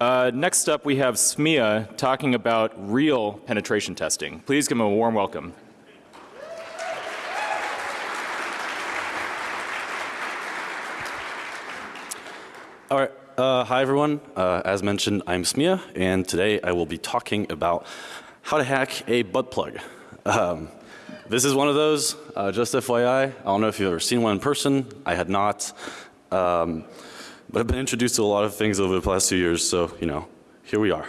Uh, next up, we have SMIA talking about real penetration testing. Please give him a warm welcome. All right. Uh, hi, everyone. Uh, as mentioned, I'm SMIA, and today I will be talking about how to hack a butt plug. Um, this is one of those, uh, just FYI. I don't know if you've ever seen one in person. I had not. Um, but I've been introduced to a lot of things over the past two years, so, you know, here we are.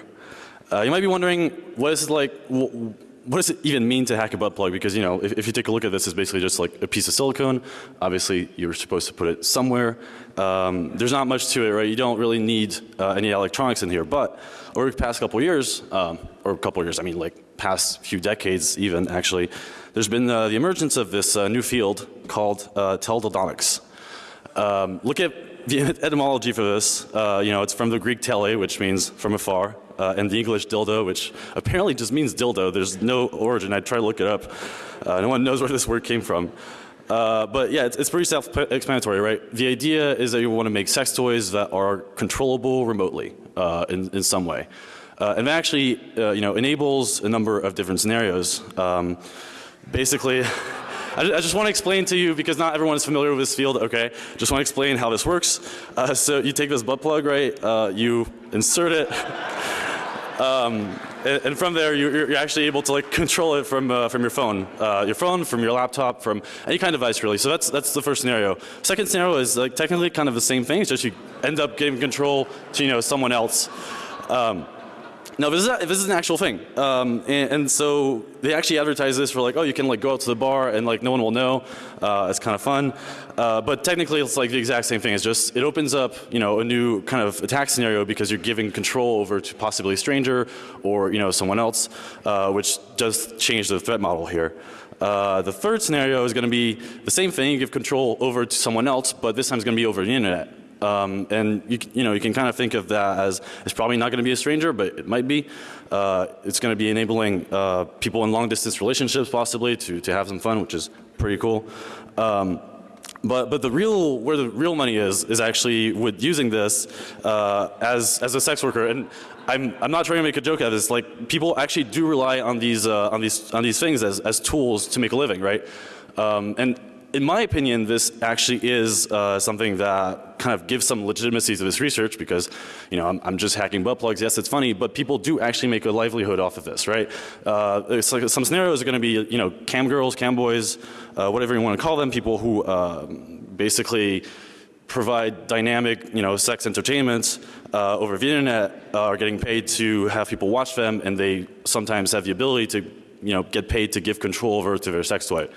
Uh, you might be wondering, what is it like, what does it even mean to hack a butt plug? Because, you know, if, if, you take a look at this, it's basically just like a piece of silicone. Obviously, you're supposed to put it somewhere. Um, there's not much to it, right? You don't really need uh, any electronics in here. But over the past couple years, um, or a couple years, I mean like past few decades even actually, there's been uh, the emergence of this uh, new field called uh, teledildonics. Um, look at the etymology for this, uh, you know, it's from the Greek tele, which means from afar, uh, and the English dildo, which apparently just means dildo. There's no origin. I tried to look it up. Uh, no one knows where this word came from. Uh, but yeah, it's, it's pretty self-explanatory, right? The idea is that you want to make sex toys that are controllable remotely uh, in, in some way. Uh, and that actually, uh, you know, enables a number of different scenarios. Um, basically, I, just want to explain to you because not everyone is familiar with this field. Okay, just want to explain how this works. Uh, so you take this butt plug, right? Uh, you insert it. Um, and, and, from there, you, are actually able to like control it from uh, from your phone, uh, your phone, from your laptop, from any kind of device really. So that's that's the first scenario. Second scenario is like technically kind of the same thing. It's just you end up giving control to you know someone else. Um, no, this is, a, this is an actual thing. Um, and, and, so they actually advertise this for like, oh, you can like go out to the bar and like no one will know. Uh, it's kind of fun. Uh, but technically it's like the exact same thing. It's just, it opens up, you know, a new kind of attack scenario because you're giving control over to possibly a stranger or, you know, someone else, uh, which does change the threat model here. Uh, the third scenario is going to be the same thing, you give control over to someone else, but this time it's going to be over the internet. Um, and you, you know you can kind of think of that as it's probably not going to be a stranger, but it might be. Uh, it's going to be enabling uh, people in long distance relationships possibly to to have some fun, which is pretty cool. Um, but but the real where the real money is is actually with using this uh, as as a sex worker and. I'm, I'm not trying to make a joke out of this. Like people actually do rely on these uh, on these on these things as, as tools to make a living, right? Um, and in my opinion, this actually is uh, something that kind of gives some legitimacy to this research because, you know, I'm, I'm, just hacking butt plugs. Yes, it's funny, but people do actually make a livelihood off of this, right? Uh, it's like some scenarios are going to be, you know, cam girls, cam boys, uh, whatever you want to call them, people who um, basically provide dynamic, you know, sex entertainment uh, over the internet uh, are getting paid to have people watch them, and they sometimes have the ability to, you know, get paid to give control over to their sex toy.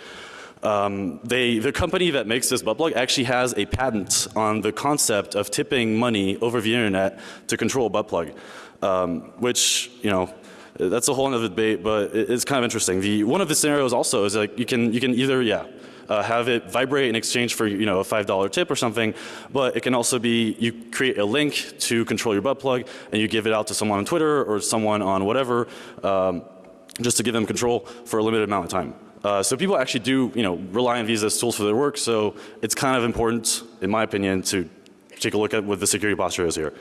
Um, they, the company that makes this butt plug actually has a patent on the concept of tipping money over the internet to control a butt plug, um, which, you know, that's a whole other debate, but it's kind of interesting. The, one of the scenarios also is like you can, you can either, yeah, uh, have it vibrate in exchange for you know a five dollar tip or something, but it can also be you create a link to control your butt plug and you give it out to someone on Twitter or someone on whatever, um, just to give them control for a limited amount of time. Uh, so people actually do, you know, rely on these as tools for their work. So it's kind of important, in my opinion, to take a look at what the security posture is here.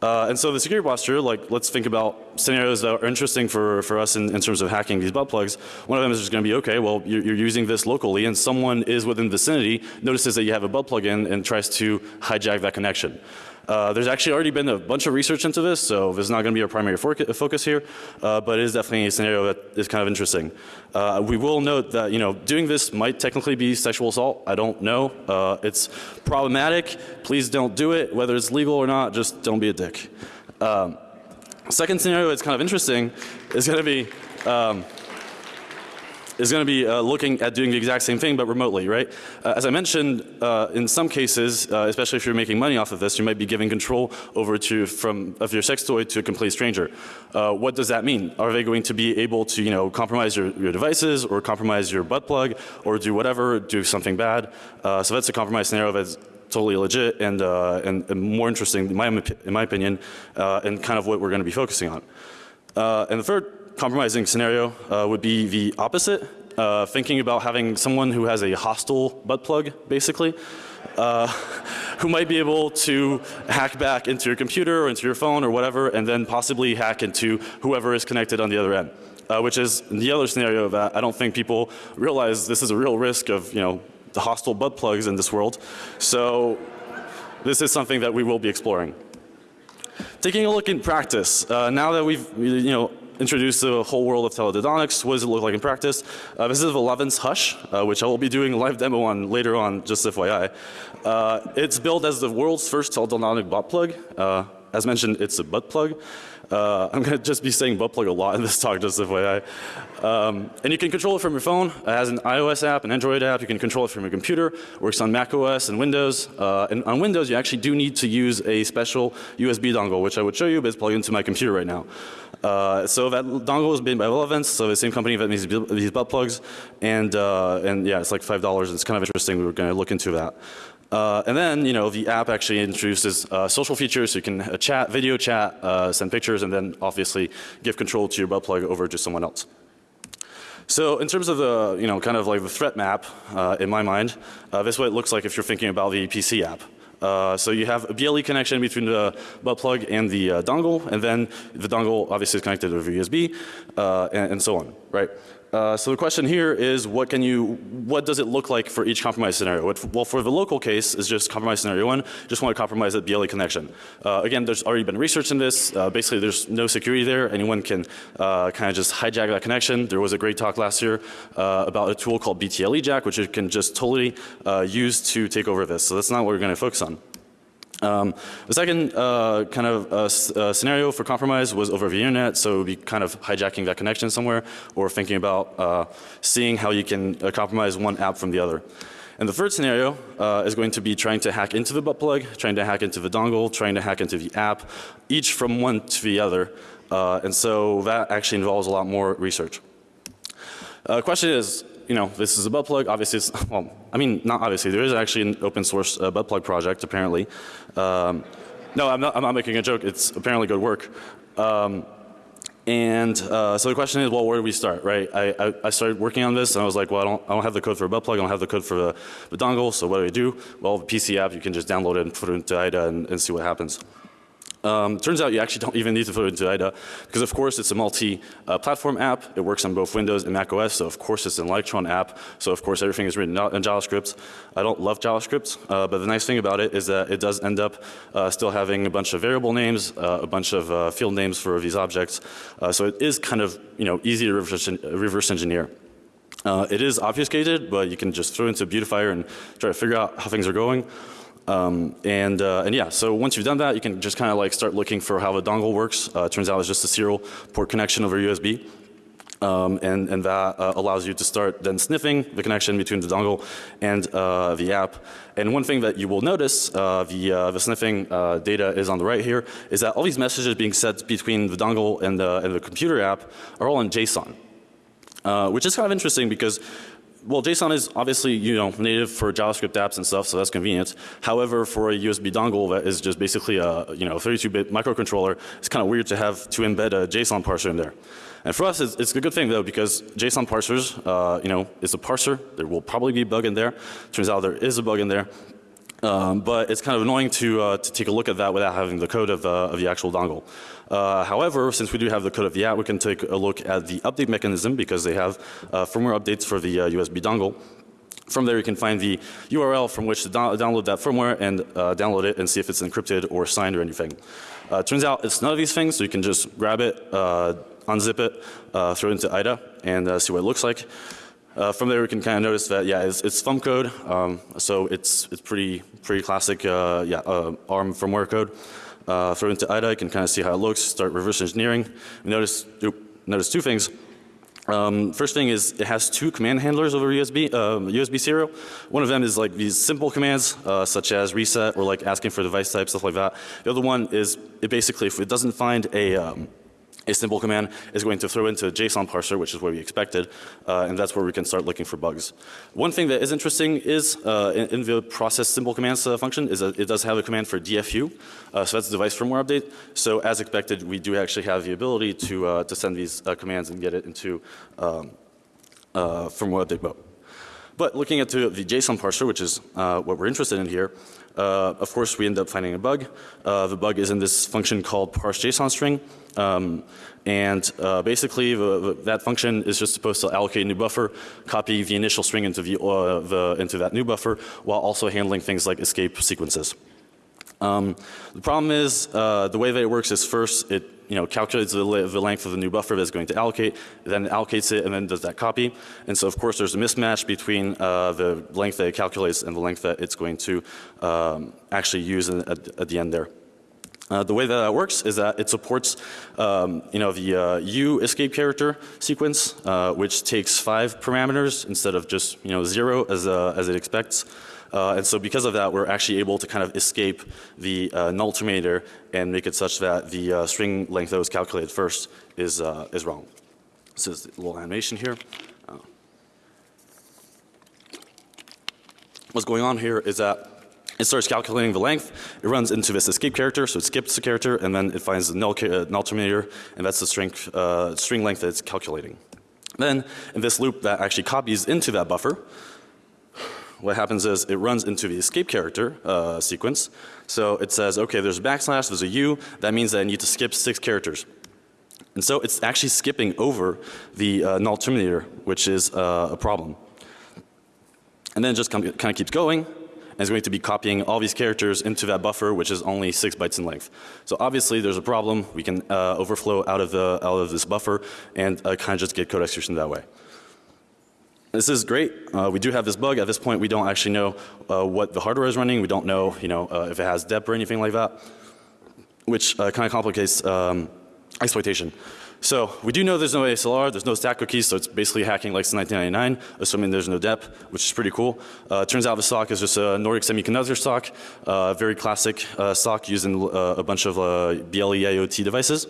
Uh, and so the security posture, like let's think about scenarios that are interesting for, for us in, in terms of hacking these butt plugs. One of them is just going to be, okay, well you're, you're, using this locally and someone is within the vicinity, notices that you have a butt plug in and tries to hijack that connection. Uh, there's actually already been a bunch of research into this, so this is not going to be our primary focus here, uh, but it is definitely a scenario that is kind of interesting. Uh, we will note that you know doing this might technically be sexual assault. I don't know. Uh, it's problematic. Please don't do it. Whether it's legal or not, just don't be a dick. Um, second scenario that's kind of interesting is going to be um, is going to be uh, looking at doing the exact same thing but remotely, right? Uh, as I mentioned, uh, in some cases, uh, especially if you're making money off of this, you might be giving control over to from of your sex toy to a complete stranger. Uh, what does that mean? Are they going to be able to, you know, compromise your, your devices or compromise your butt plug or do whatever, do something bad? Uh, so that's a compromise scenario that's totally legit and, and, and, more interesting in my, in my opinion and kind of what we're going to be focusing on. and the third compromising scenario uh, would be the opposite. Uh, thinking about having someone who has a hostile butt plug basically. uh, who might be able to hack back into your computer or into your phone or whatever, and then possibly hack into whoever is connected on the other end. Uh, which is the other scenario that I don't think people realize this is a real risk of, you know, the hostile butt plugs in this world. So this is something that we will be exploring. Taking a look in practice, uh, now that we've, you know, introduced the whole world of teledildonics, what does it look like in practice? Uh, this is Eleven's Hush, uh, which I will be doing a live demo on later on, just FYI. Uh, it's built as the world's first teledildonic butt plug. Uh, as mentioned, it's a butt plug. Uh, I'm going to just be saying butt plug a lot in this talk, just the FYI. Um, and you can control it from your phone. It has an iOS app, an Android app. You can control it from your computer. Works on Mac OS and Windows. Uh, and on Windows, you actually do need to use a special USB dongle, which I would show you, but it's plugged into my computer right now. Uh, so that dongle is made by Relevance, so the same company that makes these butt plugs. And, uh, and yeah, it's like $5. It's kind of interesting. We were going to look into that. Uh, and then, you know, the app actually introduces uh, social features, so you can uh, chat, video chat, uh, send pictures, and then obviously give control to your butt plug over to someone else. So in terms of the, you know, kind of like the threat map, uh, in my mind, uh, this is what it looks like if you're thinking about the PC app. Uh, so you have a BLE connection between the butt plug and the uh, dongle, and then the dongle obviously is connected over USB, uh, and, and, so on, right? Uh, so the question here is what can you, what does it look like for each compromise scenario? Well, for the local case is just compromise scenario one, just want to compromise that BLE connection. Uh, again, there's already been research in this. Uh, basically, there's no security there. Anyone can uh, kind of just hijack that connection. There was a great talk last year uh, about a tool called BTLE Jack, which you can just totally uh, use to take over this. So that's not what we're going to focus on. Um, the second uh, kind of uh, uh, scenario for compromise was over the internet, so it would be kind of hijacking that connection somewhere or thinking about uh, seeing how you can uh, compromise one app from the other. And the third scenario uh, is going to be trying to hack into the butt plug, trying to hack into the dongle, trying to hack into the app, each from one to the other. and so that actually involves a lot more research. The question is, you know, this is a butt plug. Obviously, it's, well, I mean, not obviously. There is actually an open source uh, butt plug project, apparently. Um, no, I'm not, I'm not making a joke. It's apparently good work. Um, and uh, so the question is, well, where do we start, right? I, I, I, started working on this and I was like, well, I don't, I don't have the code for a butt plug. I don't have the code for the, the dongle. So what do I do? Well, the PC app, you can just download it and put it into IDA and, and see what happens. Um, turns out you actually don't even need to put it into IDA because of course it's a multi-platform uh, app. It works on both Windows and Mac OS so of course it's an Electron app. So of course everything is written in JavaScript. I don't love JavaScript uh, but the nice thing about it is that it does end up uh, still having a bunch of variable names, uh, a bunch of uh, field names for these objects. Uh, so it is kind of you know easy to reverse, reverse engineer. it is obfuscated but you can just throw it into a Beautifier and try to figure out how things are going. Um, and, uh, and yeah, so once you've done that, you can just kind of like start looking for how the dongle works. Uh, turns out it's just a serial port connection over USB. Um, and, and that uh, allows you to start then sniffing the connection between the dongle and uh, the app. And one thing that you will notice, uh, the, uh, the sniffing uh, data is on the right here, is that all these messages being sent between the dongle and the, and the computer app are all in JSON. Uh, which is kind of interesting because well, JSON is obviously, you know, native for JavaScript apps and stuff, so that's convenient. However, for a USB dongle that is just basically a, you know, 32-bit microcontroller, it's kind of weird to have to embed a JSON parser in there. And for us, it's, it's a good thing though, because JSON parsers, uh, you know, it's a parser. There will probably be a bug in there. Turns out there is a bug in there. Um, but it's kind of annoying to, uh, to take a look at that without having the code of, uh, of the actual dongle. Uh, however, since we do have the code of the app, we can take a look at the update mechanism because they have uh, firmware updates for the USB uh, dongle. From there you can find the URL from which to do download that firmware and uh, download it and see if it's encrypted or signed or anything. Uh, turns out it's none of these things so you can just grab it, uh, unzip it, throw it into IDA and see what it looks like. Uh, from there we can kind of notice that yeah it's, it's thumb code um, so it's it's pretty pretty classic uh, yeah uh, ARM firmware code. Uh, throw into IDA you can kind of see how it looks start reverse engineering. notice oop, notice two things. Um, first thing is it has two command handlers over USB USB um, serial. One of them is like these simple commands uh, such as reset or like asking for device type stuff like that. The other one is it basically if it doesn't find a um, a simple command is going to throw into a JSON parser, which is what we expected, uh, and that's where we can start looking for bugs. One thing that is interesting is uh, in, in, the process simple commands uh, function is that it does have a command for DFU, uh, so that's device firmware update. So as expected, we do actually have the ability to uh, to send these uh, commands and get it into um, firmware update mode. But looking at the, JSON parser, which is what we're interested in here, uh, of course we end up finding a bug. Uh, the bug is in this function called parse JSON string. Um, and uh, basically the, the, that function is just supposed to allocate a new buffer, copy the initial string into, the, uh, the, into that new buffer while also handling things like escape sequences. Um, the problem is uh, the way that it works is first it you know calculates the, the, length of the new buffer that it's going to allocate, then it allocates it and then does that copy. And so of course there's a mismatch between uh, the length that it calculates and the length that it's going to um, actually use in, at, at the end there. Uh, the way that that works is that it supports, um, you know, the uh, U escape character sequence, uh, which takes five parameters instead of just, you know, zero as, uh, as it expects. Uh, and so because of that, we're actually able to kind of escape the uh, null terminator and make it such that the uh, string length that was calculated first is, uh, is wrong. This is a little animation here. Uh, What's going on here is that it starts calculating the length. It runs into this escape character, so it skips the character, and then it finds the null, uh, null terminator, and that's the string, uh, string length that it's calculating. Then, in this loop that actually copies into that buffer, what happens is it runs into the escape character uh, sequence. So it says, okay, there's a backslash, there's a U, that means that I need to skip six characters. And so it's actually skipping over the uh, null terminator, which is uh, a problem. And then it just kind of keeps going and is going to be copying all these characters into that buffer which is only six bytes in length. So obviously there's a problem. We can uh, overflow out of the out of this buffer and uh, kind of just get code execution that way. This is great. Uh, we do have this bug. At this point we don't actually know uh, what the hardware is running. We don't know you know uh, if it has dep or anything like that which uh, kind of complicates um, exploitation. So we do know there's no ASLR, there's no stack cookies, so it's basically hacking like 1999, assuming there's no dep, which is pretty cool. Uh, turns out the SOC is just a Nordic Semiconductor SOC, uh, very classic uh, SOC using uh, a bunch of uh, BLE IoT devices.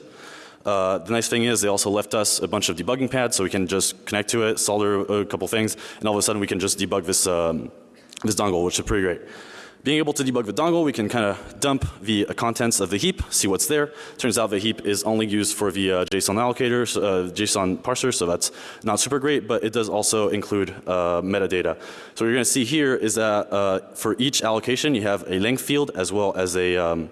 Uh, the nice thing is they also left us a bunch of debugging pads so we can just connect to it, solder a couple things, and all of a sudden we can just debug this, um, this dongle, which is pretty great. Being able to debug the dongle, we can kind of dump the uh, contents of the heap, see what's there. Turns out the heap is only used for the uh, JSON allocator, uh, JSON parser, so that's not super great, but it does also include uh, metadata. So what you're going to see here is that uh, for each allocation, you have a length field as well as a um,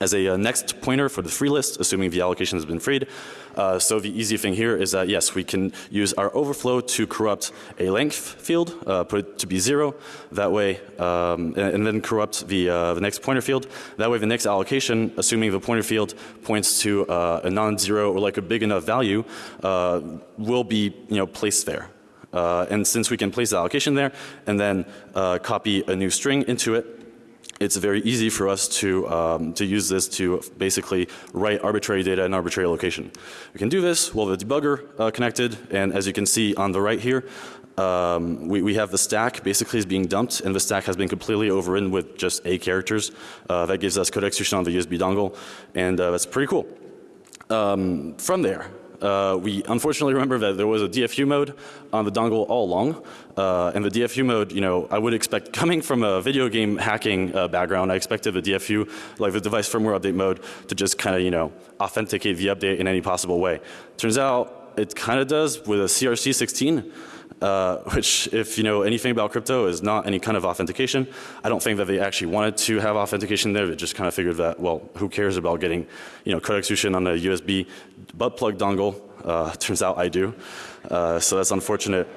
as a uh, next pointer for the free list, assuming the allocation has been freed. Uh, so the easy thing here is that yes, we can use our overflow to corrupt a length field, uh, put it to be zero. That way, um, and, and, then corrupt the uh, the next pointer field. That way, the next allocation, assuming the pointer field points to uh, a non-zero or like a big enough value, uh, will be you know placed there. Uh, and since we can place the allocation there and then uh, copy a new string into it, it's very easy for us to, um, to use this to basically write arbitrary data in arbitrary location. We can do this while the debugger uh, connected and as you can see on the right here um, we, we, have the stack basically is being dumped and the stack has been completely overridden with just A characters. Uh, that gives us code execution on the USB dongle and uh, that's pretty cool. Um, from there uh, we unfortunately remember that there was a DFU mode on the dongle all along. Uh, and the DFU mode, you know, I would expect coming from a video game hacking uh, background, I expected the DFU, like the device firmware update mode, to just kind of, you know, authenticate the update in any possible way. Turns out it kind of does with a CRC 16 uh, which if you know anything about crypto is not any kind of authentication. I don't think that they actually wanted to have authentication there. They just kind of figured that, well, who cares about getting, you know, code execution on a USB butt plug dongle. Uh, turns out I do. Uh, so that's unfortunate.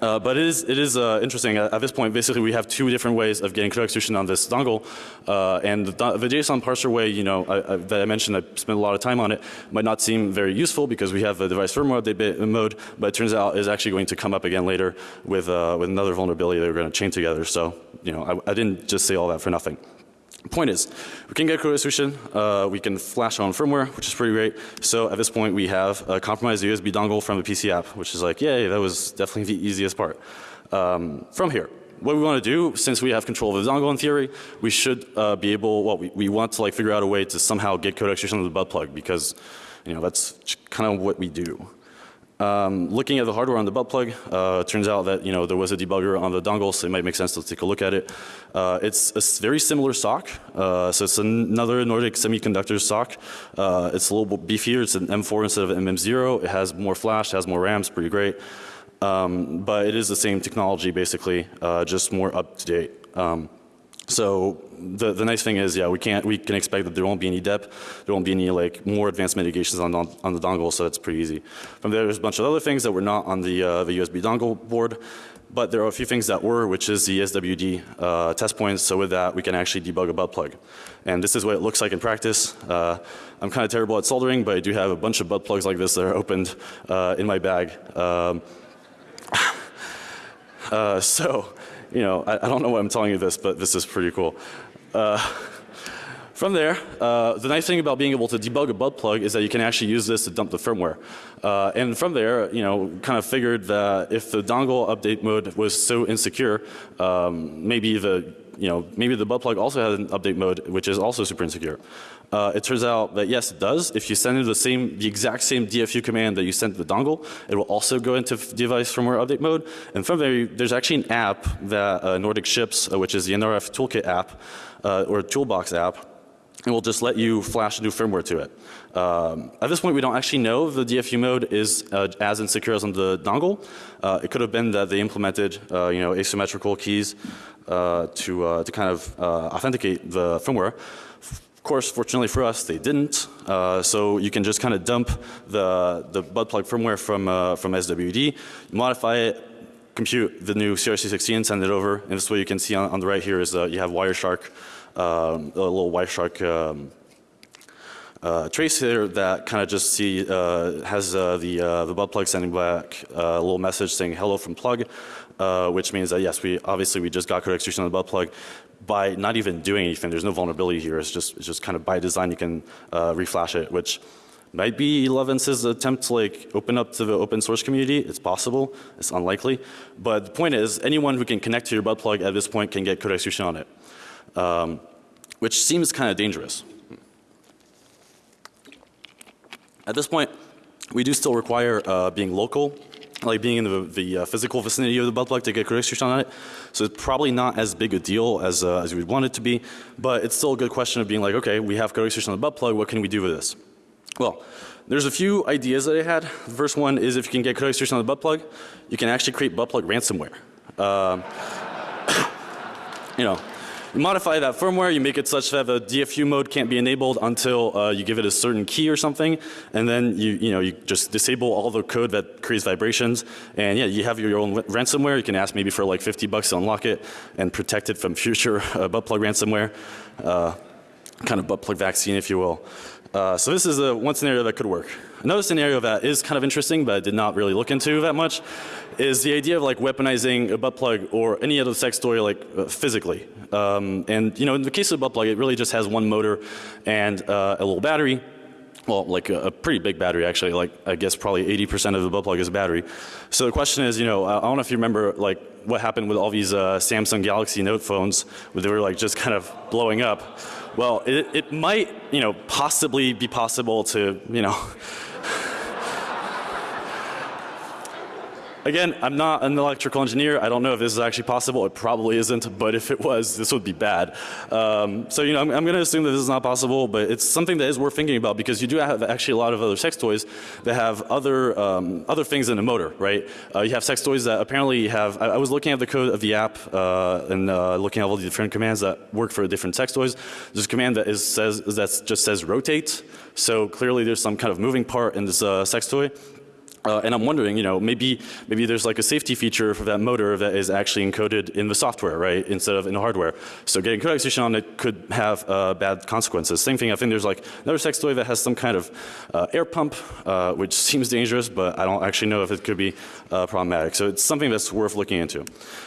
Uh, but it is, it is uh, interesting. At, at, this point, basically, we have two different ways of getting code execution on this dongle. Uh, and the, the, JSON parser way, you know, I, I, that I mentioned, I spent a lot of time on it, might not seem very useful because we have a device firmware update mode, but it turns out is actually going to come up again later with, uh, with another vulnerability that we're going to chain together. So, you know, I, I didn't just say all that for nothing. Point is, we can get code execution, uh, we can flash on firmware, which is pretty great. So at this point we have a compromised USB dongle from the PC app, which is like, yay, that was definitely the easiest part. Um, from here, what we want to do, since we have control of the dongle in theory, we should uh, be able, well, we, we want to like figure out a way to somehow get code execution on the butt plug because, you know, that's kind of what we do. Um, looking at the hardware on the butt plug, uh, turns out that you know there was a debugger on the dongle, so it might make sense to take a look at it. Uh, it's a very similar sock, uh, so it's another Nordic Semiconductor sock. Uh, it's a little beefier. It's an M4 instead of an MM0. It has more flash, has more RAM. It's pretty great. Um, but it is the same technology basically, uh, just more up to date. Um, so the, the nice thing is, yeah, we can't, we can expect that there won't be any depth, there won't be any like more advanced mitigations on, on, on the dongle, so that's pretty easy. From there, there's a bunch of other things that were not on the, uh, the USB dongle board, but there are a few things that were, which is the SWD uh, test points. So with that, we can actually debug a butt plug. And this is what it looks like in practice. Uh, I'm kind of terrible at soldering, but I do have a bunch of butt plugs like this that are opened uh, in my bag. Um, uh, so, you know, I, I, don't know why I'm telling you this, but this is pretty cool. Uh, from there, uh, the nice thing about being able to debug a butt plug is that you can actually use this to dump the firmware. Uh, and from there, you know, kind of figured that if the dongle update mode was so insecure, um, maybe the, you know, maybe the butt plug also has an update mode which is also super insecure. Uh, it turns out that yes, it does. If you send in the same, the exact same DFU command that you sent to the dongle, it will also go into device firmware update mode. And from there, there's actually an app that uh, Nordic ships, uh, which is the NRF Toolkit app uh, or Toolbox app, and we'll just let you flash a new firmware to it. Um, at this point, we don't actually know if the DFU mode is uh, as insecure as on the dongle. Uh, it could have been that they implemented, uh, you know, asymmetrical keys uh, to uh, to kind of uh, authenticate the firmware. Of course, fortunately for us, they didn't. so you can just kind of dump the the butt plug firmware from from SWD, modify it, compute the new CRC16, send it over, and this way you can see on, on the right here is you have Wireshark um, a little Wireshark um, uh, trace here that kind of just see uh, has uh, the uh, the butt plug sending back uh, a little message saying hello from plug, uh, which means that yes, we obviously we just got code execution on the butt plug by not even doing anything. There's no vulnerability here. It's just it's just kind of by design you can reflash it, which might be Elevence's attempt to like open up to the open source community. It's possible. It's unlikely. But the point is anyone who can connect to your butt plug at this point can get code execution on it um, which seems kind of dangerous. At this point, we do still require uh, being local, like being in the, the uh, physical vicinity of the butt plug to get execution on it. So it's probably not as big a deal as, uh, as we'd want it to be, but it's still a good question of being like, okay, we have execution on the butt plug, what can we do with this? Well, there's a few ideas that I had. The first one is if you can get code execution on the butt plug, you can actually create butt plug ransomware. Um, you know, you modify that firmware, you make it such that the DFU mode can't be enabled until uh, you give it a certain key or something, and then you, you know, you just disable all the code that creates vibrations, and yeah, you have your own ransomware. You can ask maybe for like 50 bucks to unlock it and protect it from future uh, butt plug ransomware, uh, kind of butt plug vaccine if you will. Uh, so this is a one scenario that could work. Another scenario that is kind of interesting but I did not really look into that much is the idea of like weaponizing a butt plug or any other sex toy like uh, physically. Um, and you know in the case of a butt plug it really just has one motor and uh, a little battery. Well, like a, a, pretty big battery actually, like I guess probably 80% of the butt plug is battery. So the question is, you know, I don't know if you remember like what happened with all these uh, Samsung Galaxy Note phones where they were like just kind of blowing up. Well, it, it might, you know, possibly be possible to, you know, Again, I'm not an electrical engineer. I don't know if this is actually possible. It probably isn't, but if it was, this would be bad. Um, so, you know, I'm, I'm going to assume that this is not possible, but it's something that is worth thinking about because you do have actually a lot of other sex toys that have other, um, other things in a motor, right? Uh, you have sex toys that apparently have, I, I, was looking at the code of the app uh, and uh, looking at all the different commands that work for different sex toys. There's a command that is says, that just says rotate. So clearly there's some kind of moving part in this uh, sex toy. Uh, and I'm wondering, you know, maybe maybe there's like a safety feature for that motor that is actually encoded in the software, right, instead of in the hardware. So getting code execution on it could have uh, bad consequences. Same thing. I think there's like another sex toy that has some kind of uh, air pump, uh, which seems dangerous, but I don't actually know if it could be uh, problematic. So it's something that's worth looking into.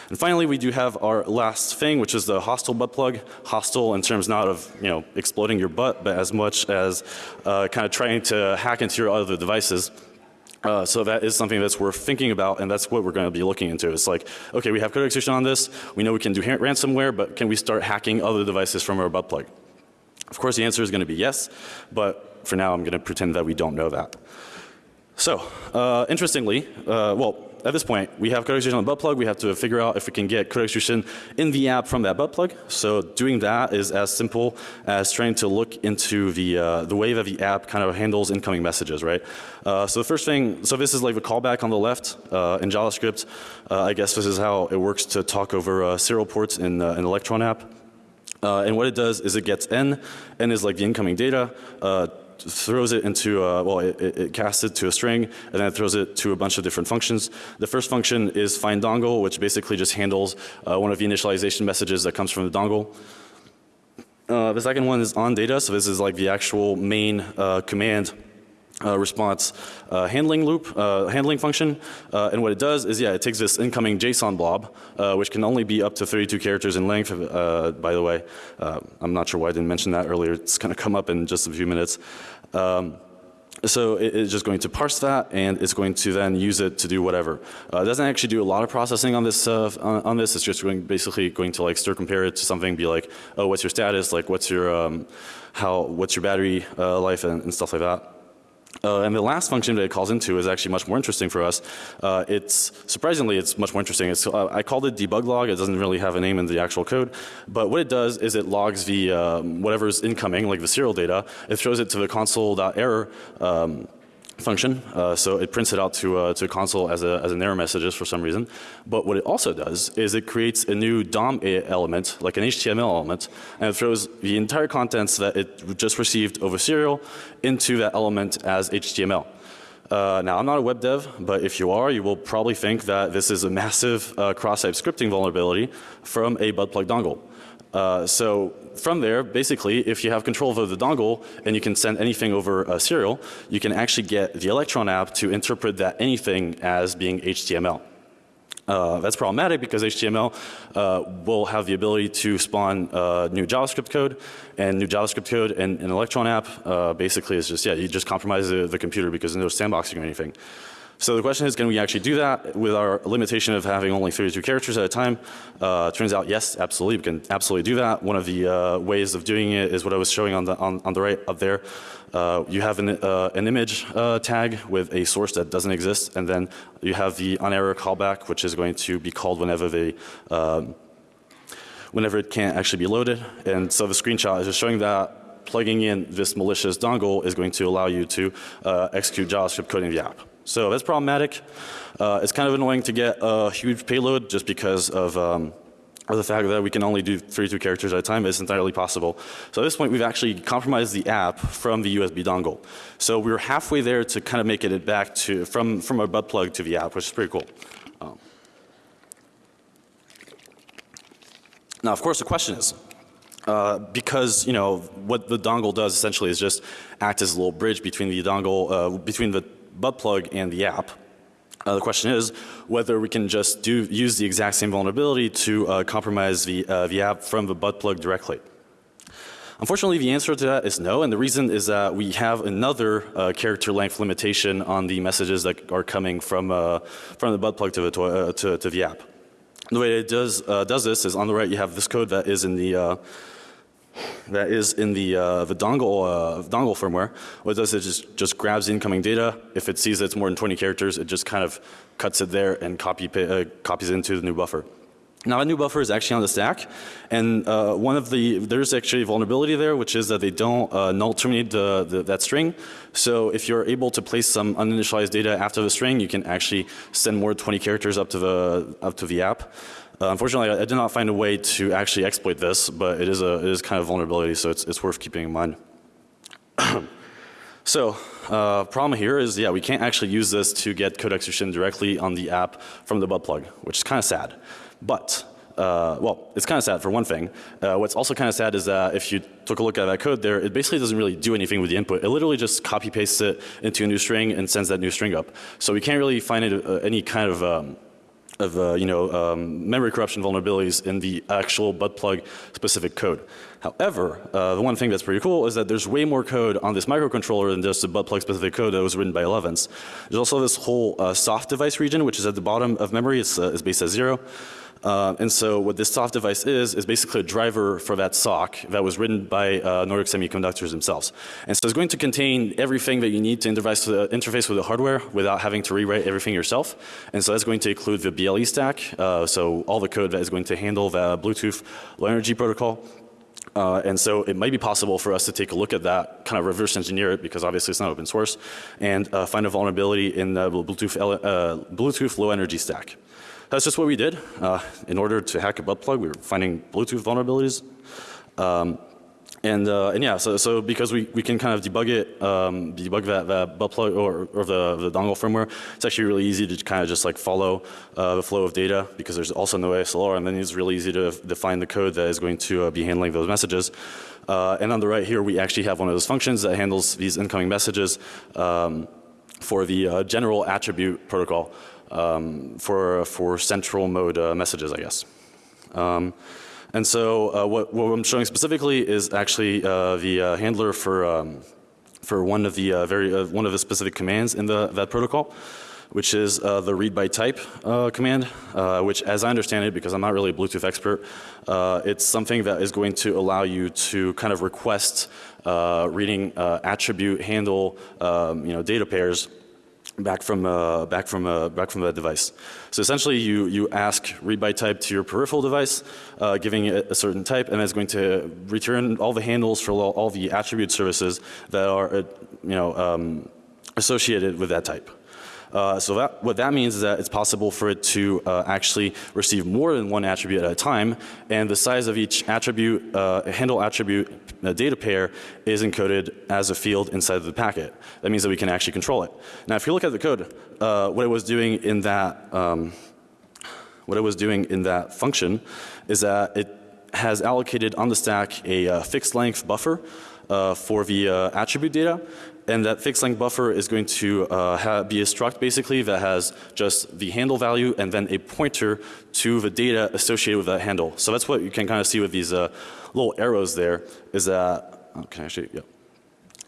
And finally, we do have our last thing, which is the hostile butt plug. Hostile in terms not of you know exploding your butt, but as much as uh, kind of trying to hack into your other devices. Uh, so that is something that's worth thinking about and that's what we're going to be looking into. It's like, okay, we have code execution on this. We know we can do ransomware, but can we start hacking other devices from our butt plug? Of course the answer is going to be yes, but for now I'm going to pretend that we don't know that. So, uh, interestingly, uh, well, at this point, we have code execution on the butt plug. We have to figure out if we can get code execution in the app from that butt plug. So doing that is as simple as trying to look into the, uh, the way that the app kind of handles incoming messages, right? Uh, so the first thing, so this is like a callback on the left uh, in JavaScript. Uh, I guess this is how it works to talk over uh, serial ports in uh, an Electron app. Uh, and what it does is it gets n, n is like the incoming data, uh, throws it into, uh, well, it, it, it, casts it to a string, and then it throws it to a bunch of different functions. The first function is find dongle, which basically just handles uh, one of the initialization messages that comes from the dongle. Uh, the second one is on data, so this is like the actual main uh, command uh, response uh, handling loop, uh, handling function. Uh, and what it does is, yeah, it takes this incoming JSON blob, uh, which can only be up to 32 characters in length, uh, by the way. I'm not sure why I didn't mention that earlier. It's going to come up in just a few minutes. Um, so it, it's just going to parse that and it's going to then use it to do whatever. Uh, it doesn't actually do a lot of processing on this, uh, on, on, this. It's just going, basically going to like stir compare it to something, be like, oh, what's your status? Like, what's your, um, how, what's your battery uh, life and, and stuff like that. Uh, and the last function that it calls into is actually much more interesting for us. Uh, it's surprisingly it's much more interesting. It's, uh, I called it debug log. It doesn't really have a name in the actual code, but what it does is it logs the um, whatever's incoming, like the serial data. It throws it to the console.error um, function. Uh, so it prints it out to, uh, to console as, a, as an error messages for some reason. But what it also does is it creates a new DOM element, like an HTML element, and it throws the entire contents that it just received over serial into that element as HTML. Uh, now I'm not a web dev, but if you are, you will probably think that this is a massive uh, cross-site scripting vulnerability from a butt plug dongle. Uh, so from there, basically, if you have control over the dongle and you can send anything over a serial, you can actually get the Electron app to interpret that anything as being HTML. Uh, that's problematic because HTML uh, will have the ability to spawn uh, new JavaScript code and new JavaScript code and an Electron app uh, basically is just, yeah, you just compromise the, the computer because there's no sandboxing or anything. So the question is, can we actually do that with our limitation of having only 32 characters at a time? Uh, turns out, yes, absolutely, we can absolutely do that. One of the uh, ways of doing it is what I was showing on the on, on the right up there. Uh, you have an, uh, an image uh, tag with a source that doesn't exist, and then you have the on error callback, which is going to be called whenever they um, whenever it can't actually be loaded. And so the screenshot is just showing that plugging in this malicious dongle is going to allow you to uh, execute JavaScript code in the app. So that's problematic. Uh, it's kind of annoying to get a huge payload just because of, um, of the fact that we can only do 32 characters at a time. It's entirely possible. So at this point we've actually compromised the app from the USB dongle. So we were halfway there to kind of make it back to from, from our butt plug to the app, which is pretty cool. Um, now of course the question is, uh, because you know what the dongle does essentially is just act as a little bridge between the dongle, uh, between the butt plug and the app. Uh, the question is whether we can just do use the exact same vulnerability to uh, compromise the, uh, the app from the butt plug directly. Unfortunately, the answer to that is no, and the reason is that we have another uh, character length limitation on the messages that are coming from uh, from the butt plug to the uh, to, to, the app. The way it does uh, does this is on the right you have this code that is in the that is in the uh, the dongle uh, dongle firmware. What it does is just just grabs incoming data. If it sees that it's more than 20 characters, it just kind of cuts it there and copy uh, copies it into the new buffer. Now a new buffer is actually on the stack and uh, one of the, there's actually a vulnerability there which is that they don't uh, null terminate the, the, that string. So if you're able to place some uninitialized data after the string you can actually send more 20 characters up to the, up to the app. Uh, unfortunately, I, I, did not find a way to actually exploit this, but it is a it is kind of vulnerability, so it's it's worth keeping in mind. so, uh, problem here is, yeah, we can't actually use this to get code execution directly on the app from the butt plug, which is kind of sad. But uh, well, it's kind of sad for one thing. Uh, what's also kind of sad is that if you took a look at that code there, it basically doesn't really do anything with the input. It literally just copy pastes it into a new string and sends that new string up. So we can't really find it, uh, any kind of um, of uh, you know um, memory corruption vulnerabilities in the actual butt plug specific code. However, uh, the one thing that's pretty cool is that there's way more code on this microcontroller than just the butt plug specific code that was written by Elevance. There's also this whole uh, soft device region which is at the bottom of memory. It's, uh, it's based at zero. Uh, and so what this soft device is, is basically a driver for that SOC that was written by uh, Nordic Semiconductors themselves. And so it's going to contain everything that you need to interface the, interface with the hardware without having to rewrite everything yourself. And so that's going to include the BLE stack, uh, so all the code that is going to handle the Bluetooth low energy protocol. Uh, and so it might be possible for us to take a look at that, kind of reverse engineer it because obviously it's not open source, and uh, find a vulnerability in the Bluetooth, uh, Bluetooth low energy stack. That's just what we did. Uh, in order to hack a butt plug, we were finding Bluetooth vulnerabilities. Um, and, uh, and yeah, so, so because we, we can kind of debug it, um, debug that, that butt plug or, or the, the dongle firmware, it's actually really easy to kind of just like follow uh, the flow of data because there's also no ASLR and then it's really easy to define the code that is going to uh, be handling those messages. Uh, and on the right here, we actually have one of those functions that handles these incoming messages um, for the uh, general attribute protocol um, for, for central mode uh, messages, I guess. And so uh, what, what, I'm showing specifically is actually uh, the uh, handler for, um, for one of the uh, very, uh, one of the specific commands in the, that protocol which is the read by type command, which as I understand it, because I'm not really a Bluetooth expert, it's something that is going to allow you to kind of request reading attribute handle, um, you know, data pairs back from uh, back from uh, back from that device. So essentially, you you ask read by type to your peripheral device, uh, giving it a certain type, and it's going to return all the handles for all, all the attribute services that are uh, you know um, associated with that type. Uh, so that, what that means is that it's possible for it to uh, actually receive more than one attribute at a time and the size of each attribute, uh, handle attribute uh, data pair is encoded as a field inside of the packet. That means that we can actually control it. Now if you look at the code, uh, what it was doing in that, um, what it was doing in that function is that it has allocated on the stack a uh, fixed length buffer uh, for the uh, attribute data and that fixed length buffer is going to uh, be a struct basically that has just the handle value and then a pointer to the data associated with that handle. So that's what you can kind of see with these uh, little arrows there is that, oh, can I actually, yeah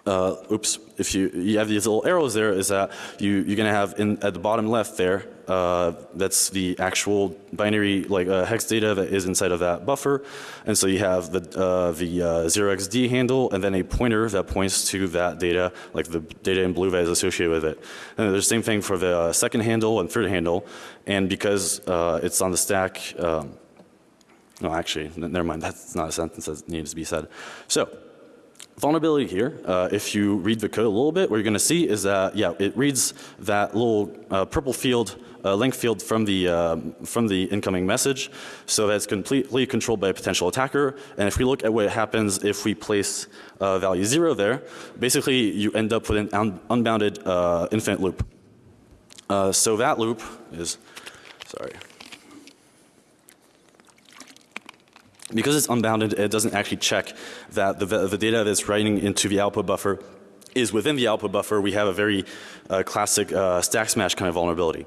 uh, oops, if you, you have these little arrows there is that you, you're to have in, at the bottom left there, uh, that's the actual binary like uh, hex data that is inside of that buffer. And so you have the, uh, the 0xD uh, handle and then a pointer that points to that data, like the data in blue that is associated with it. And the same thing for the uh, second handle and third handle. And because uh, it's on the stack, um, no actually, never mind, that's not a sentence that needs to be said. So vulnerability here, uh, if you read the code a little bit, what you're going to see is that, yeah, it reads that little uh, purple field, uh, length field from the, um, from the incoming message. So that's completely controlled by a potential attacker. And if we look at what happens if we place uh, value zero there, basically you end up with an un unbounded uh, infinite loop. Uh, so that loop is, sorry. Because it's unbounded, it doesn't actually check that the, the data that's writing into the output buffer is within the output buffer. We have a very uh, classic uh, stack smash kind of vulnerability.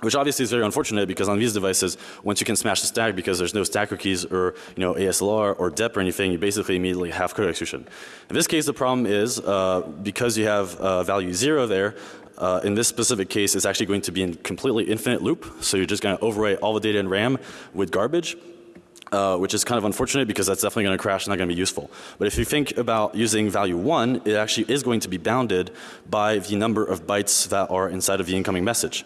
Which obviously is very unfortunate because on these devices, once you can smash the stack because there's no stacker keys or you know ASLR or DEP or anything, you basically immediately have code execution. In this case, the problem is uh, because you have uh, value zero there, uh, in this specific case, it's actually going to be in completely infinite loop. So you're just going to overwrite all the data in RAM with garbage. Uh, which is kind of unfortunate because that's definitely going to crash and not going to be useful. But if you think about using value 1, it actually is going to be bounded by the number of bytes that are inside of the incoming message.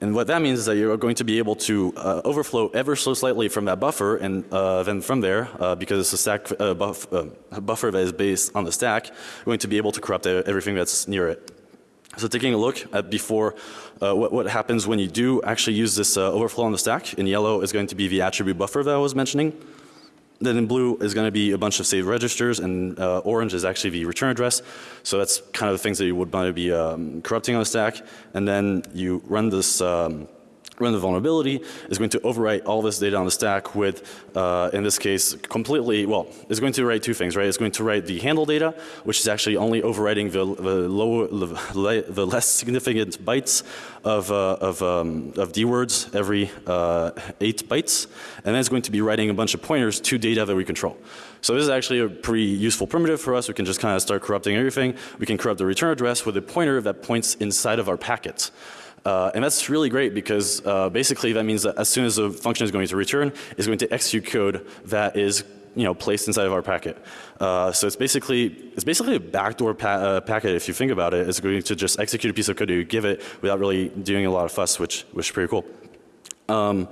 And what that means is that you're going to be able to uh, overflow ever so slightly from that buffer and uh, then from there, uh, because it's a stack uh, buff, uh, buffer that is based on the stack, going to be able to corrupt everything that's near it. So taking a look at before uh, what, what, happens when you do actually use this uh, overflow on the stack. In yellow is going to be the attribute buffer that I was mentioning. Then in blue is going to be a bunch of saved registers and uh, orange is actually the return address. So that's kind of the things that you would want to be um, corrupting on the stack. And then you run this um, run the vulnerability is going to overwrite all this data on the stack with, uh, in this case, completely, well, it's going to write two things, right? It's going to write the handle data, which is actually only overwriting the, the lower, the, less significant bytes of, uh, of, um, of D words every uh, eight bytes. And then it's going to be writing a bunch of pointers to data that we control. So this is actually a pretty useful primitive for us. We can just kind of start corrupting everything. We can corrupt the return address with a pointer that points inside of our packets. Uh, and that's really great because uh, basically that means that as soon as a function is going to return, it's going to execute code that is you know, placed inside of our packet. Uh, so it's basically, it's basically a backdoor pa uh, packet if you think about it. It's going to just execute a piece of code you give it without really doing a lot of fuss, which, which is pretty cool. Um,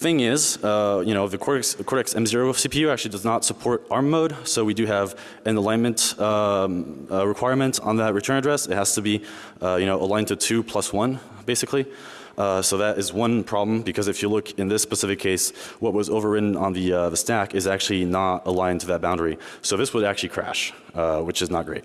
thing is, uh, you know, the Cortex, Cortex M0 CPU actually does not support ARM mode, so we do have an alignment um, uh, requirement on that return address. It has to be, uh, you know, aligned to 2 plus 1, basically. Uh, so that is one problem because if you look in this specific case, what was overridden on the, uh, the stack is actually not aligned to that boundary. So this would actually crash, uh, which is not great.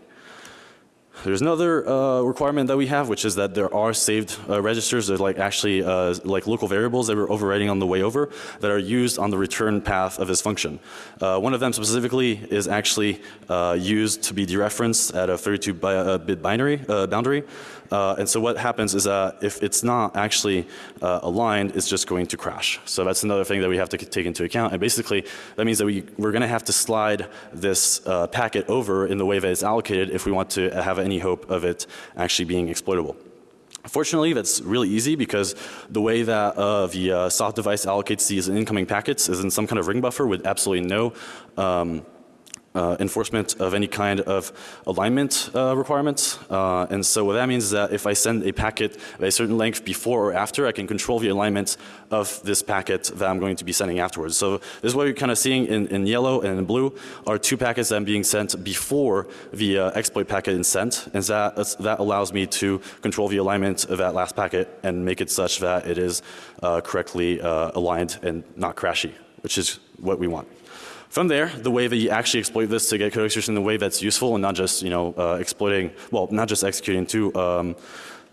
There's another uh, requirement that we have, which is that there are saved uh, registers that are like actually uh, like local variables that we're overwriting on the way over that are used on the return path of this function. Uh, one of them specifically is actually uh, used to be dereferenced at a 32 bi uh, bit binary boundary. And so what happens is that if it's not actually uh, aligned, it's just going to crash. So that's another thing that we have to take into account. And basically, that means that we, we're going to have to slide this uh, packet over in the way that it's allocated if we want to have any hope of it actually being exploitable. Fortunately, that's really easy because the way that uh, the uh, soft device allocates these incoming packets is in some kind of ring buffer with absolutely no um, uh, enforcement of any kind of alignment uh, requirements. Uh, and so what that means is that if I send a packet of a certain length before or after, I can control the alignment of this packet that I'm going to be sending afterwards. So this is what you're kind of seeing in, in yellow and in blue are two packets that I'm being sent before the uh, exploit packet is sent. And that, that allows me to control the alignment of that last packet and make it such that it is uh, correctly uh, aligned and not crashy, which is what we want. From there, the way that you actually exploit this to get code execution in a way that's useful and not just, you know, uh, exploiting, well, not just executing two, um,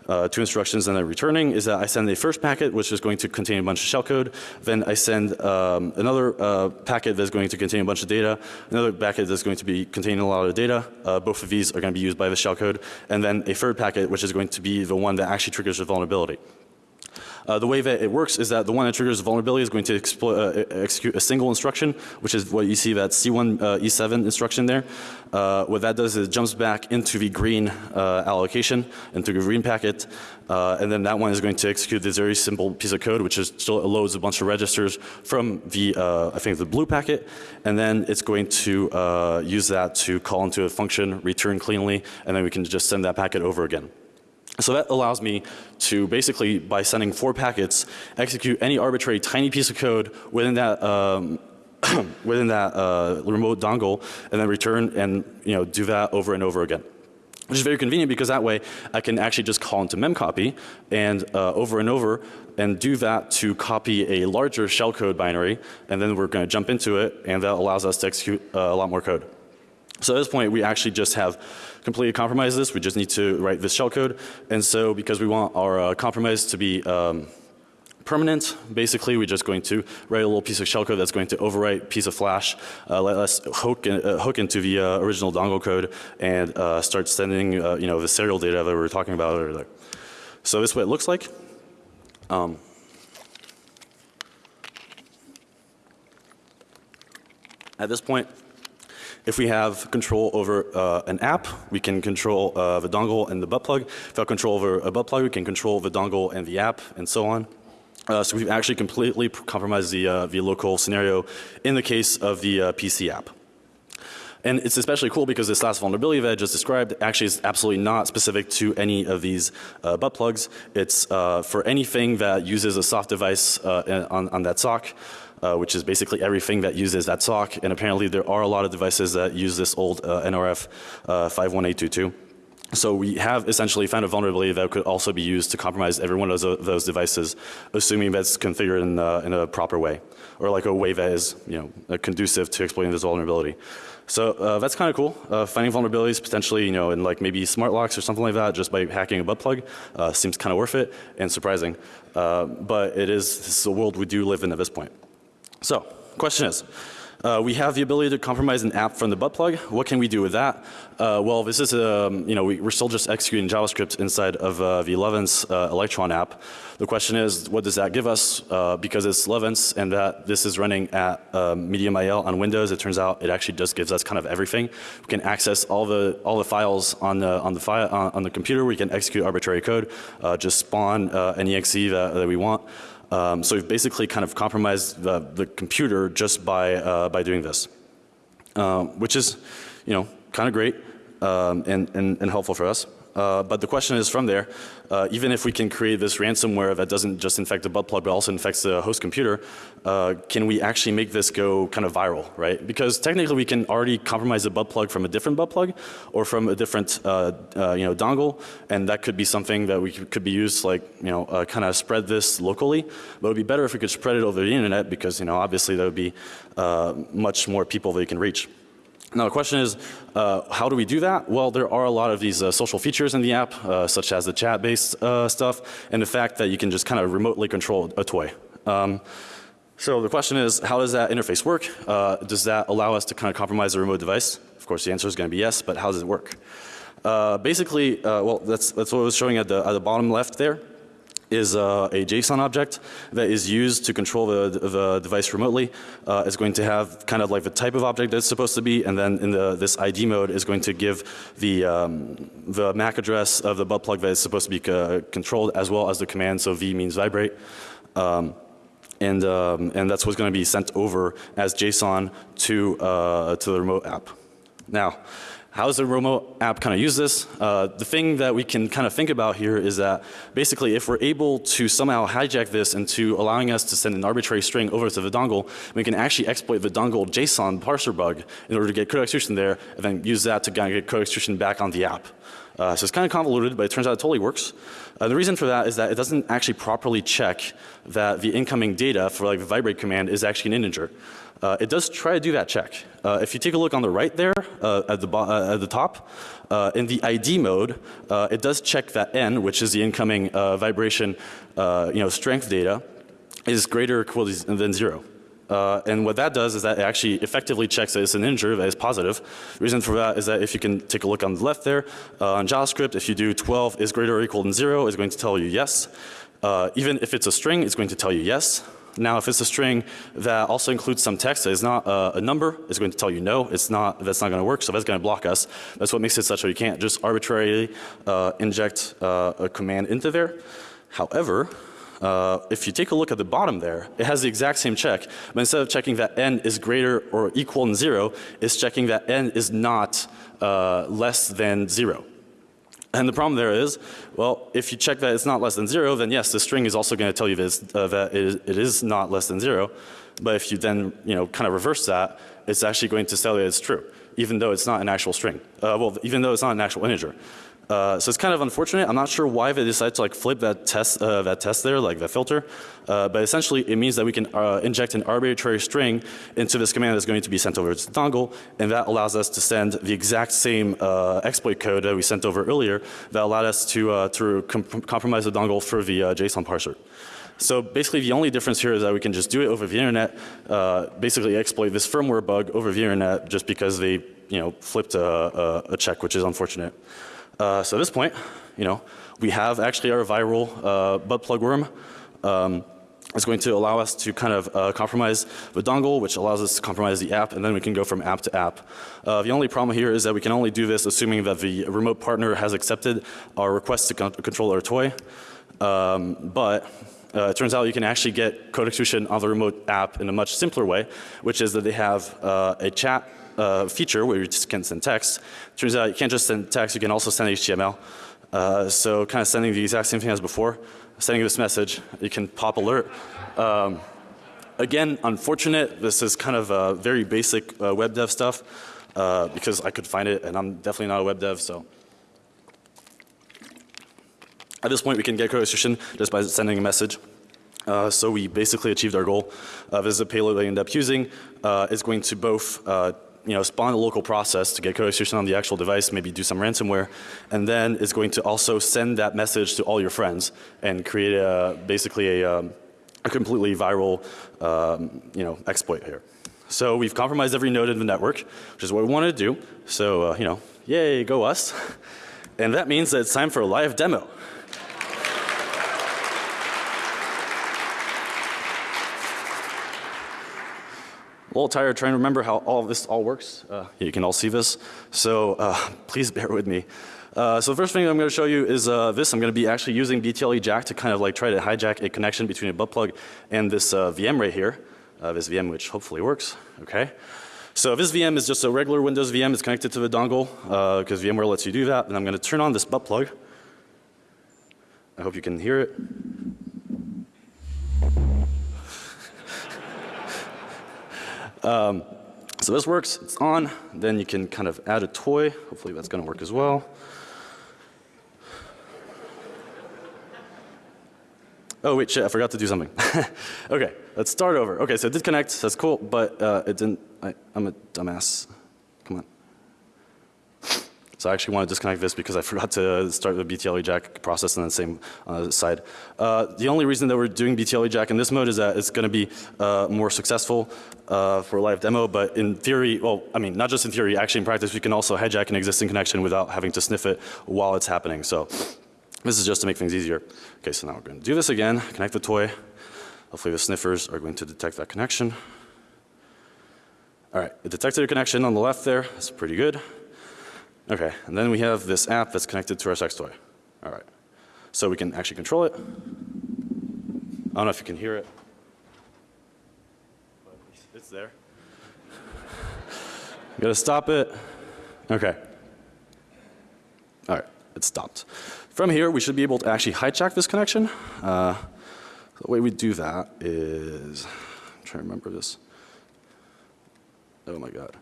uh, two instructions and then returning is that I send a first packet which is going to contain a bunch of shellcode. Then I send um, another uh, packet that's going to contain a bunch of data. Another packet that's going to be containing a lot of data. Uh, both of these are going to be used by the shellcode. And then a third packet which is going to be the one that actually triggers the vulnerability. Uh, the way that it works is that the one that triggers the vulnerability is going to uh, execute a single instruction, which is what you see that C1 uh, E7 instruction there. Uh, what that does is it jumps back into the green uh, allocation, into the green packet, uh, and then that one is going to execute this very simple piece of code, which is still loads a bunch of registers from the, I think the blue packet, and then it's going to use that to call into a function, return cleanly, and then we can just send that packet over again. So that allows me to basically, by sending four packets, execute any arbitrary tiny piece of code within that um, within that uh, remote dongle, and then return and you know do that over and over again. Which is very convenient because that way I can actually just call into memcopy and uh, over and over and do that to copy a larger shellcode binary and then we're going to jump into it and that allows us to execute uh, a lot more code. So at this point we actually just have completely compromise this. We just need to write this shellcode. And so because we want our uh, compromise to be um, permanent, basically we're just going to write a little piece of shellcode that's going to overwrite piece of flash, uh, let us hook, in, uh, hook into the uh, original dongle code and uh, start sending uh, you know the serial data that we were talking about earlier. So this is what it looks like. Um, at this point, if we have control over uh, an app, we can control uh, the dongle and the butt plug. If we have control over a butt plug, we can control the dongle and the app and so on. Uh, so we've actually completely compromised the, uh, the local scenario in the case of the uh, PC app. And it's especially cool because this last vulnerability that I just described actually is absolutely not specific to any of these uh, butt plugs. It's uh, for anything that uses a soft device uh, on, on that sock uh, which is basically everything that uses that sock. And apparently there are a lot of devices that use this old uh, NRF uh, 51822. So we have essentially found a vulnerability that could also be used to compromise every one of those, those devices, assuming that's configured in, uh, in, a proper way, or like a way that is, you know, conducive to exploiting this vulnerability. So uh, that's kind of cool. Uh, finding vulnerabilities potentially, you know, in like maybe smart locks or something like that, just by hacking a butt plug, uh, seems kind of worth it and surprising. Uh, but it is this is a world we do live in at this point. So, question is, Uh, we have the ability to compromise an app from the butt plug. What can we do with that? Uh, well, this is, um, you know, we, are still just executing JavaScript inside of uh, the 11's uh, Electron app. The question is, what does that give us? Uh, because it's 11's and that this is running at um, Medium IL on Windows, it turns out it actually just gives us kind of everything. We can access all the all the files on the on the file on, on the computer. We can execute arbitrary code, uh, just spawn an exe that, that we want. Um, so we've basically kind of compromised the, the computer just by, uh, by doing this, um, which is, you know, kind of great um, and, and, and helpful for us. Uh, but the question is from there, uh, even if we can create this ransomware that doesn't just infect the butt plug but also infects the host computer, uh, can we actually make this go kind of viral, right? Because technically we can already compromise the butt plug from a different butt plug or from a different uh, uh, you know, dongle and that could be something that we could be used like you know uh, kind of spread this locally. But it would be better if we could spread it over the internet because you know obviously there would be much more people that you can reach. Now the question is, uh, how do we do that? Well, there are a lot of these uh, social features in the app, uh, such as the chat-based uh, stuff, and the fact that you can just kind of remotely control a toy. Um, so the question is, how does that interface work? Uh, does that allow us to kind of compromise a remote device? Of course, the answer is going to be yes, but how does it work? Uh, basically, well, that's, that's what I was showing at the, at the bottom left there is uh, a JSON object that is used to control the, the device remotely. Uh, it's going to have kind of like the type of object that it's supposed to be and then in the, this ID mode is going to give the, um, the MAC address of the butt plug that is supposed to be uh, controlled as well as the command. So V means vibrate. Um, and, um, and that's what's going to be sent over as JSON to, uh, to the remote app. Now, how does the remote app kind of use this? Uh, the thing that we can kind of think about here is that basically if we're able to somehow hijack this into allowing us to send an arbitrary string over to the dongle, we can actually exploit the dongle JSON parser bug in order to get code execution there and then use that to get code execution back on the app. Uh, so it's kind of convoluted, but it turns out it totally works. Uh, the reason for that is that it doesn't actually properly check that the incoming data for like the vibrate command is actually an integer. Uh, it does try to do that check. Uh, if you take a look on the right there uh, at, the uh, at the top, uh, in the ID mode, uh, it does check that n, which is the incoming vibration you know, strength data, is greater or equal than zero. Uh, and what that does is that it actually effectively checks that it's an integer that is positive. The reason for that is that if you can take a look on the left there, uh, on JavaScript, if you do 12 is greater or equal than zero, it's going to tell you yes. Uh, even if it's a string, it's going to tell you yes. Now if it's a string that also includes some text that is not a number, it's going to tell you no, it's not, that's not going to work, so that's going to block us. That's what makes it such that you can't just arbitrarily uh, inject uh, a command into there. However, uh, if you take a look at the bottom there, it has the exact same check, but instead of checking that n is greater or equal than zero, it's checking that n is not uh, less than zero. And the problem there is, well, if you check that it's not less than zero, then yes, the string is also going to tell you this, uh, that it is, it is not less than zero. But if you then, you know, kind of reverse that, it's actually going to tell you it's true, even though it's not an actual string. Uh, well, even though it's not an actual integer. Uh, so it's kind of unfortunate. I'm not sure why they decided to like flip that test, uh, that test there, like that filter. Uh, but essentially it means that we can uh, inject an arbitrary string into this command that's going to be sent over to the dongle and that allows us to send the exact same uh, exploit code that we sent over earlier that allowed us to, uh, to comp compromise the dongle for the JSON parser. So basically the only difference here is that we can just do it over the internet, uh, basically exploit this firmware bug over the internet just because they you know flipped a, a, a check which is unfortunate. Uh, so at this point, you know, we have actually our viral uh, butt plug worm. Um, it's going to allow us to kind of uh, compromise the dongle, which allows us to compromise the app, and then we can go from app to app. Uh, the only problem here is that we can only do this assuming that the remote partner has accepted our request to con control our toy. Um, but uh, it turns out you can actually get code execution on the remote app in a much simpler way, which is that they have uh, a chat uh, feature where you just can send text. Turns out you can't just send text, you can also send HTML. Uh, so kind of sending the exact same thing as before, sending this message, you can pop alert. Um, again, unfortunate, this is kind of uh, very basic uh, web dev stuff uh, because I could find it and I'm definitely not a web dev so. At this point we can get code execution just by sending a message. Uh, so we basically achieved our goal. Uh, this is a payload we end up using. Uh, it's going to both uh, you know, spawn a local process to get code execution on the actual device, maybe do some ransomware, and then it's going to also send that message to all your friends and create a, basically a, um, a completely viral, um, you know, exploit here. So we've compromised every node in the network, which is what we wanted to do. So, uh, you know, yay, go us. And that means that it's time for a live demo. A little tired trying to remember how all this all works. Uh, you can all see this. So uh, please bear with me. Uh, so the first thing I'm going to show you is uh, this. I'm going to be actually using BTLE Jack to kind of like try to hijack a connection between a butt plug and this uh, VM right here. Uh, this VM which hopefully works. Okay. So this VM is just a regular Windows VM. It's connected to the dongle because VMware lets you do that. And I'm going to turn on this butt plug. I hope you can hear it. Um, so this works, it's on. Then you can kind of add a toy. Hopefully that's going to work as well. Oh wait, shit, I forgot to do something. okay, let's start over. Okay, so it did connect, that's cool, but uh, it didn't, I, I'm a dumbass. So I actually want to disconnect this because I forgot to start the BTLE jack process on the same uh, side. Uh, the only reason that we're doing BTLE jack in this mode is that it's going to be uh, more successful uh, for a live demo, but in theory, well, I mean, not just in theory, actually in practice, we can also hijack an existing connection without having to sniff it while it's happening. So this is just to make things easier. Okay, so now we're going to do this again, connect the toy. Hopefully the sniffers are going to detect that connection. All right, it detected a connection on the left there. That's pretty good. Okay, and then we have this app that's connected to our sex toy. All right. So we can actually control it. I don't know if you can hear it. But it's there. Gotta stop it. Okay. All right, it stopped. From here, we should be able to actually hijack this connection. Uh, the way we do that is, I'm trying to remember this. Oh my God.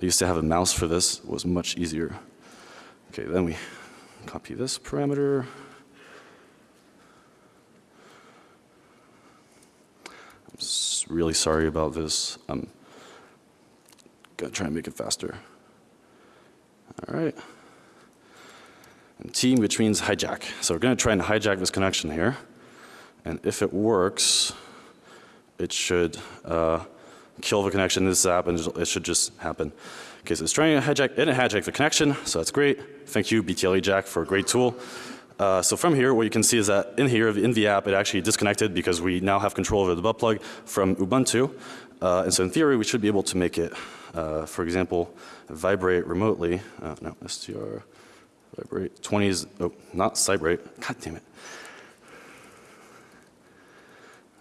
I used to have a mouse for this, it was much easier. Okay, then we copy this parameter. I'm really sorry about this. I'm gonna try and make it faster. All right. And which means hijack. So we're gonna try and hijack this connection here. And if it works, it should uh, kill the connection. This app, and it should just happen. Okay, so it's trying to hijack, didn't hijack the connection, so that's great. Thank you, BTLE Jack, for a great tool. Uh, so from here, what you can see is that in here, in the app, it actually disconnected because we now have control over the butt plug from Ubuntu. Uh, and so in theory, we should be able to make it, uh, for example, vibrate remotely. Uh, no, str vibrate 20 is, oh, not cybrate. God damn it.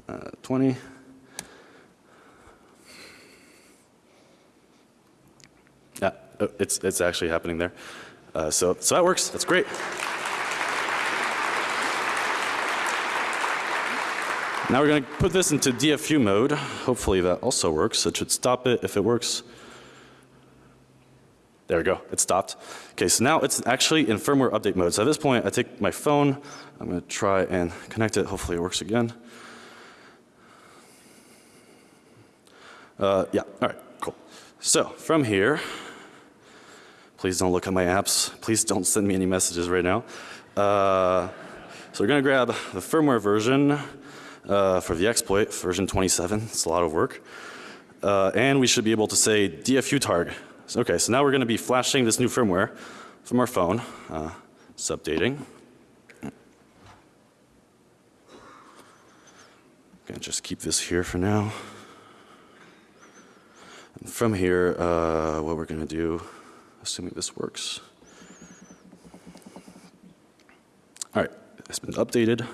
Uh, 20. Yeah, oh, it's, it's actually happening there. Uh, so, so that works. That's great. Now we're going to put this into DFU mode. Hopefully that also works. It should stop it if it works. There we go. It stopped. Okay, so now it's actually in firmware update mode. So at this point, I take my phone. I'm going to try and connect it. Hopefully it works again. Uh, yeah. All right. Cool. So from here, please don't look at my apps. Please don't send me any messages right now. Uh, so we're going to grab the firmware version uh, for the exploit, version 27. It's a lot of work. Uh, and we should be able to say DFU targ. So, okay, so now we're going to be flashing this new firmware from our phone. Uh, it's updating. Gonna just keep this here for now. And from here, uh, what we're to do, assuming this works. All right, it's been updated.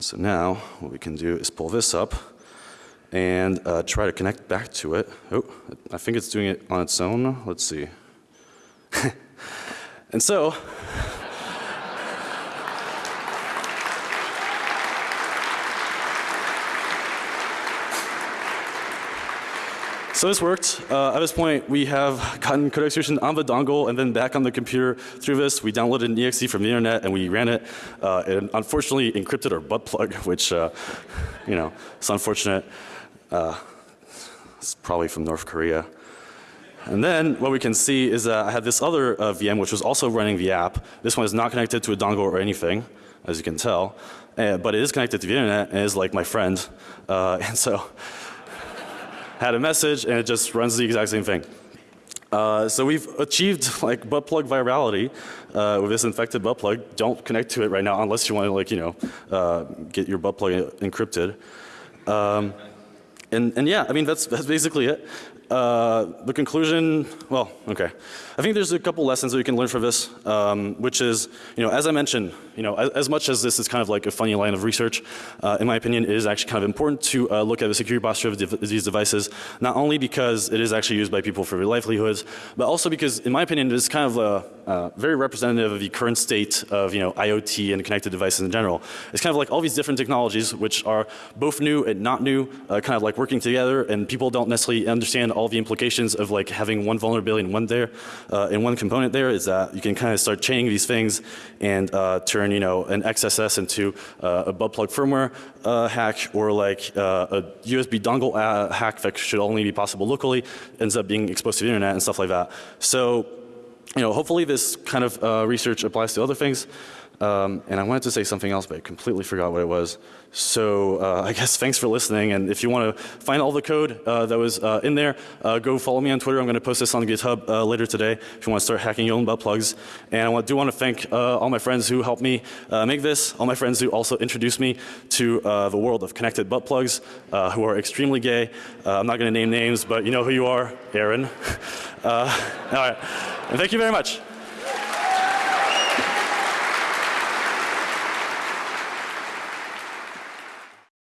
So now what we can do is pull this up and uh, try to connect back to it. Oh, I think it's doing it on its own. Let's see. and so So this worked. Uh, at this point, we have gotten code execution on the dongle and then back on the computer through this. We downloaded an exe from the internet and we ran it. Uh, and unfortunately encrypted our butt plug, which, uh, you know, it's unfortunate. Uh, it's probably from North Korea. And then what we can see is that I had this other uh, VM which was also running the app. This one is not connected to a dongle or anything, as you can tell. Uh, but it is connected to the internet and is like my friend. Uh, and so had a message, and it just runs the exact same thing. Uh, so we've achieved like butt plug virality uh, with this infected butt plug. Don't connect to it right now unless you want to like you know uh, get your butt plug encrypted. Um, and, and yeah, I mean that's that's basically it. Uh, the conclusion, well, okay. I think there's a couple lessons that we can learn from this, um, which is, you know, as I mentioned, you know, as, as, much as this is kind of like a funny line of research, uh, in my opinion, it is actually kind of important to uh, look at the security posture of dev these devices, not only because it is actually used by people for their livelihoods, but also because, in my opinion, it is kind of a, very representative of the current state of, you know, IoT and connected devices in general. It's kind of like all these different technologies, which are both new and not new, uh, kind of like working together, and people don't necessarily understand all the implications of like having one vulnerability in one there, uh, in one component there is that you can kind of start chaining these things and uh, turn, you know, an XSS into uh, a butt plug firmware uh, hack or like uh, a USB dongle uh, hack that should only be possible locally ends up being exposed to the internet and stuff like that. So, you know, hopefully this kind of uh, research applies to other things. Um, and I wanted to say something else, but I completely forgot what it was. So uh, I guess thanks for listening. And if you want to find all the code uh, that was uh, in there, uh, go follow me on Twitter. I'm going to post this on GitHub uh, later today if you want to start hacking your own butt plugs. And I do want to thank uh, all my friends who helped me make this, all my friends who also introduced me to the world of connected butt plugs, who are extremely gay. I'm not going to name names, but you know who you are, Aaron. all right. And thank you very much.